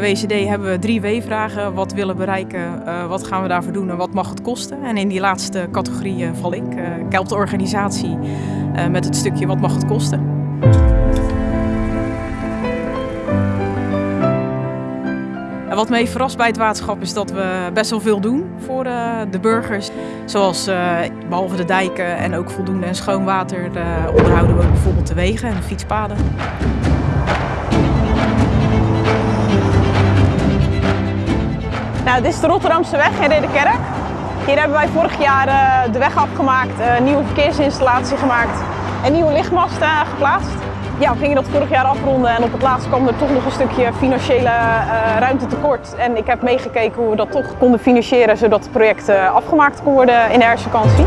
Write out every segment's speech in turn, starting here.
Bij WCD hebben we drie W-vragen. Wat willen bereiken, uh, wat gaan we daarvoor doen en wat mag het kosten? En in die laatste categorie uh, val ik. Ik help de organisatie met het stukje wat mag het kosten. En wat heeft verrast bij het waterschap is dat we best wel veel doen voor de burgers. Zoals behalve de dijken en ook voldoende en schoon water onderhouden we bijvoorbeeld de wegen en de fietspaden. Nou, dit is de Rotterdamse weg in Ridderkerk. Hier hebben wij vorig jaar uh, de weg afgemaakt, uh, nieuwe verkeersinstallatie gemaakt en nieuwe lichtmasten geplaatst. Ja, we gingen dat vorig jaar afronden en op het laatst kwam er toch nog een stukje financiële ruimte tekort. En ik heb meegekeken hoe we dat toch konden financieren zodat het project afgemaakt kon worden in de herfstvakantie.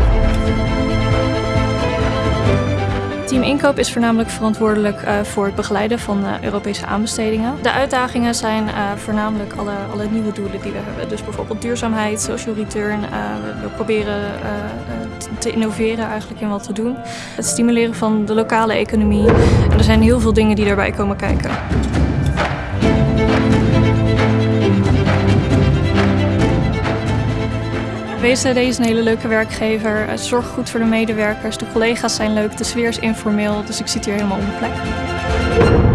Team Inkoop is voornamelijk verantwoordelijk uh, voor het begeleiden van uh, Europese aanbestedingen. De uitdagingen zijn uh, voornamelijk alle, alle nieuwe doelen die we hebben. Dus bijvoorbeeld duurzaamheid, social return. we proberen te innoveren eigenlijk in wat we doen. Het stimuleren van de lokale economie. En er zijn heel veel dingen die daarbij komen kijken. WCD is een hele leuke werkgever. Het zorgt goed voor de medewerkers. De collega's zijn leuk. De sfeer is informeel. Dus ik zit hier helemaal op mijn plek.